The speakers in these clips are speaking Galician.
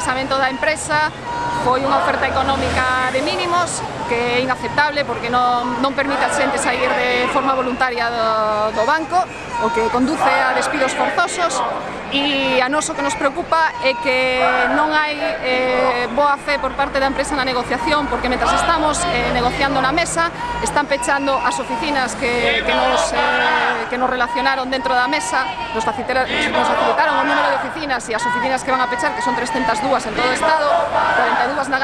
cesamento da empresa foi unha oferta económica de mínimos que é inaceptable porque non, non permite a xente sair de forma voluntaria do, do banco, o que conduce a despidos forzosos e a noso que nos preocupa é que non hai eh, boa fe por parte da empresa na negociación porque mentras estamos eh, negociando na mesa están pechando as oficinas que, que, nos, eh, que nos relacionaron dentro da mesa nos facilitaron, nos facilitaron o número de oficinas e as oficinas que van a pechar que son 302 en todo o Estado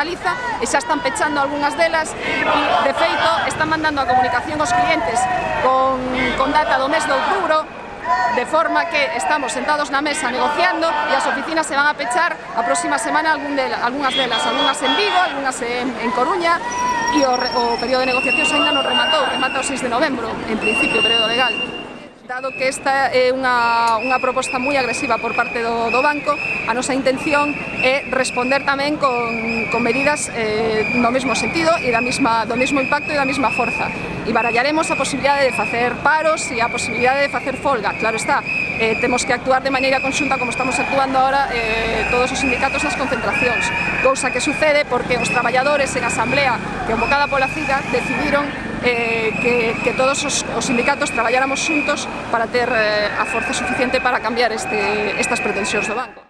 Galiza e xa están pechando algunhas delas e, de feito, están mandando a comunicación aos clientes con, con data do mes de outubro de forma que estamos sentados na mesa negociando e as oficinas se van a pechar a próxima semana algún de, algunhas delas, algunhas en Vigo, algunhas en, en Coruña e o, o período de negociación ainda non rematou, remata o 6 de novembro, en principio, o período legal. Dado que esta é unha, unha proposta moi agresiva por parte do, do banco, a nosa intención é responder tamén con, con medidas eh, no mesmo sentido e da mesma, do mesmo impacto e da mesma forza. E barallaremos a posibilidade de facer paros e a posibilidade de facer folga. Claro está, eh, temos que actuar de maneira conxunta como estamos actuando ahora eh, todos os sindicatos nas concentracións. Cousa que sucede porque os traballadores en asamblea convocada pola CIGA decidiron eh, que, que todos os, os sindicatos traballáramos xuntos para ter eh, a forza suficiente para cambiar este, estas pretensións do banco.